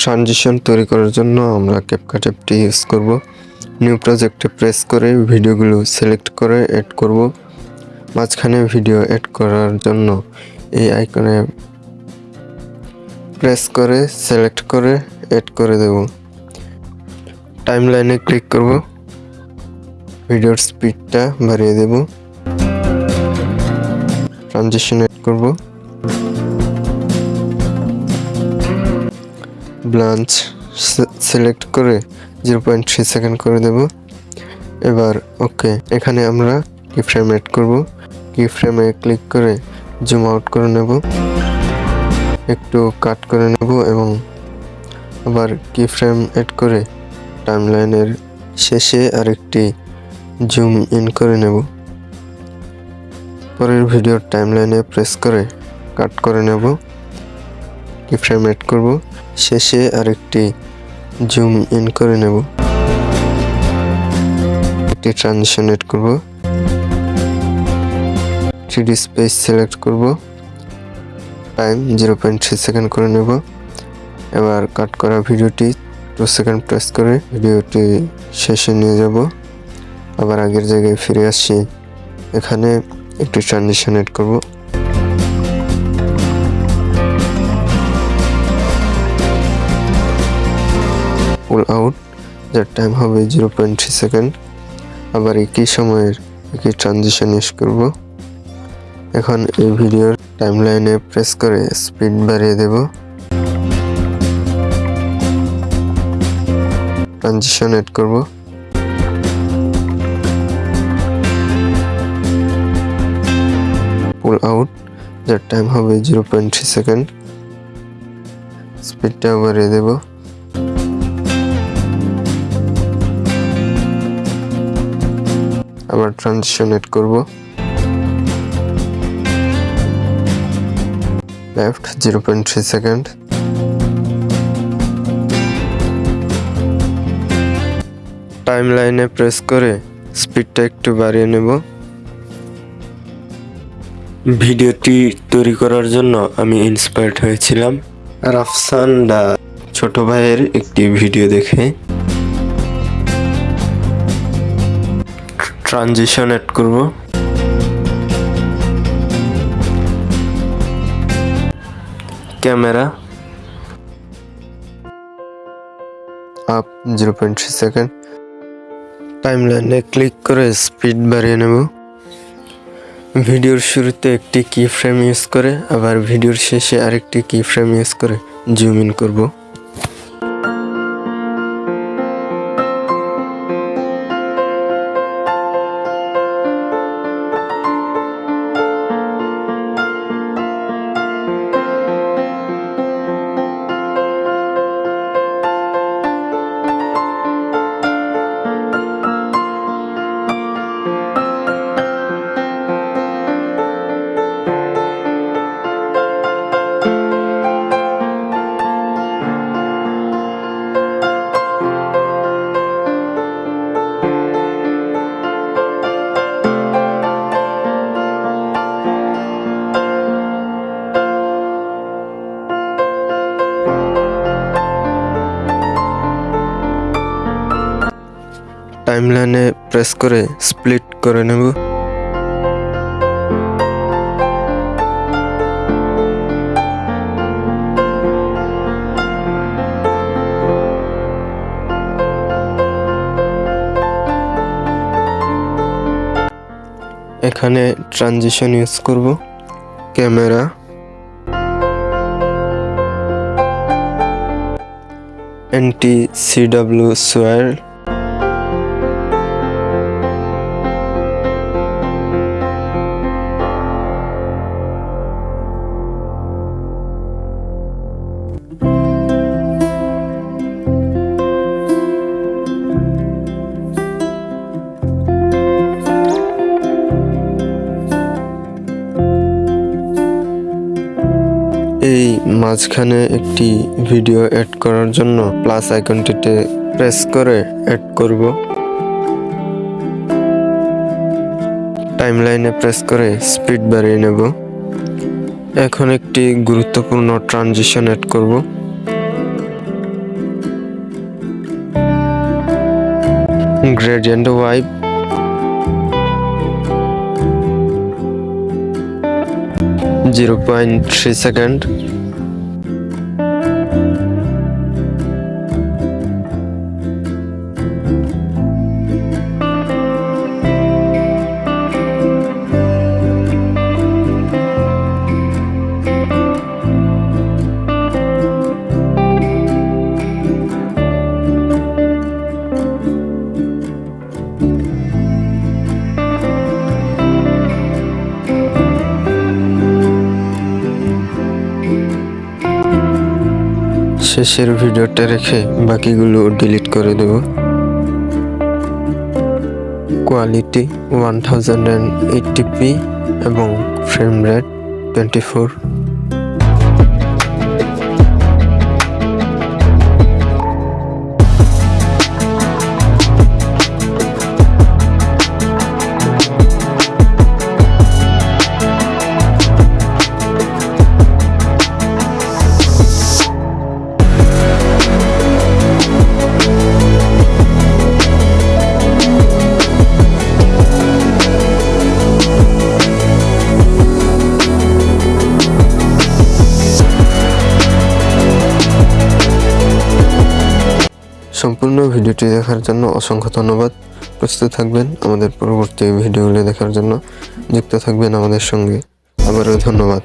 Transition তৈরি করার জন্য আমরা ক্যাপকাট অ্যাপটি ইউজ করব। নিউ প্রজেক্টে প্রেস করে ভিডিওগুলো সিলেক্ট করে অ্যাড করব। মাঝখানে ভিডিও অ্যাড করার জন্য এই আইকনে প্রেস করে সিলেক্ট করে অ্যাড করে দেব। টাইমলাইনে ক্লিক করব। ভিডিওর স্পিডটা বাড়িয়ে দেব। ট্রানজিশন অ্যাড করব। ব্লাঞ্চ সিলেক্ট করে জিরো পয়েন্ট থ্রি সেকেন্ড করে দেব। এবার ওকে এখানে আমরা কি ফ্রেম অ্যাড করব। কি ফ্রেমে ক্লিক করে জুম আউট করে নেব। একটু কাট করে নেব এবং আবার কি ফ্রেম অ্যাড করে টাইমলাইনের শেষে আরেকটি জুম ইন করে নেব। পরের ভিডিওর টাইমলাইনে প্রেস করে কাট করে নেব। কি ফ্রেম অ্যাড করব। শেষে আরেকটি জুম ইন করে নেব। একটি ট্রানজিশন এড করব। থ্রি স্পেস সিলেক্ট করব। Time zero point three second করে নেব। এবার কাট করা ভিডিওটি টু সেকেন্ড প্রেস করে ভিডিওটি শেষে নিয়ে যাব। আবার আগের জায়গায় ফিরে আসছি এখানে একটি ট্রানজিশন এড করব। পুল আউট, যার টাইম হবে জিরো পয়েন্ট থ্রি সেকেন্ড আবার একই সময়ের একই ট্রানজিশন ইউজ করব। এখন এই ভিডিওর টাইমলাইনে প্রেস করে স্পিড বাড়িয়ে দেব। ট্রানজিশন এড করব। পুল আউট যার টাইম হবে জিরো পয়েন্ট থ্রি সেকেন্ড স্পিডটা বাড়িয়ে দেবো। আবার ট্রানজিশন এড করব। Left zero point three second time লাইনে প্রেস করে স্পিডটা একটু বাড়িয়ে নেব। ভিডিওটি তৈরি করার জন্য আমি ইন্সপায়ার্ড হয়েছিলাম। রাফসান দা ছোট ভাইয়ের একটি ভিডিও দেখে। ট্রানজিশন এড করব। Camera. Up zero point three second. Time লাইনে ক্লিক করে স্পিড বাড়িয়ে নেব। ভিডিওর শুরুতে একটি কি ফ্রেম ইউজ করে, আবার ভিডিওর শেষে আরেকটি কি ফ্রেম ইউজ করে জুম ইন করব। টাইমলাইনে প্রেস করে স্প্লিট করে নেব। এখানে ট্রানজিশন ইউজ করব ক্যামেরা এনটি সিডাব্লিউ সোয়ার মাঝখানে একটি ভিডিও অ্যাড করার জন্য প্লাস আইকনটিতে প্রেস করে অ্যাড করব। টাইমলাইনে প্রেস করে স্পিড বাড়িয়ে নেব। এখন একটি গুরুত্বপূর্ণ ট্রানজিশন অ্যাড করব। Gradient wipe zero point three second শেষের ভিডিওটা রেখে বাকিগুলো ডিলিট করে দেব। Quality one thousand and P এবং ফ্রেম রেট টোয়েন্টি ফোর সম্পূর্ণ ভিডিওটি দেখার জন্য অসংখ্য ধন্যবাদ। প্রস্তুত থাকবেন আমাদের পরবর্তী ভিডিওগুলি দেখার জন্য। যুক্ত থাকবেন আমাদের সঙ্গে। আবারও ধন্যবাদ।